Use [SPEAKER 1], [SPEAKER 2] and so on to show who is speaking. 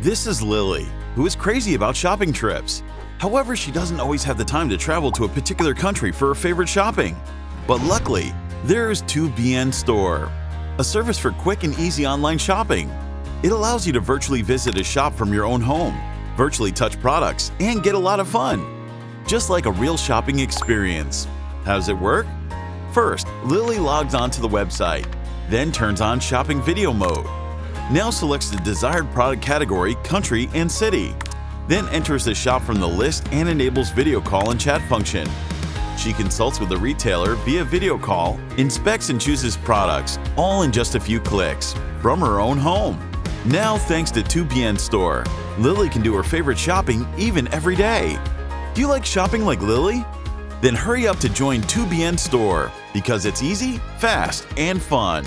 [SPEAKER 1] This is Lily, who is crazy about shopping trips. However, she doesn't always have the time to travel to a particular country for her favorite shopping. But luckily, there is 2BN Store, a service for quick and easy online shopping. It allows you to virtually visit a shop from your own home, virtually touch products, and get a lot of fun. Just like a real shopping experience. How does it work? First, Lily logs onto the website, then turns on shopping video mode. Now selects the desired product category, country, and city. Then enters the shop from the list and enables video call and chat function. She consults with the retailer via video call, inspects and chooses products, all in just a few clicks, from her own home. Now, thanks to 2BN Store, Lily can do her favorite shopping even every day. Do you like shopping like Lily? Then hurry up to join 2BN Store because it's easy, fast, and fun.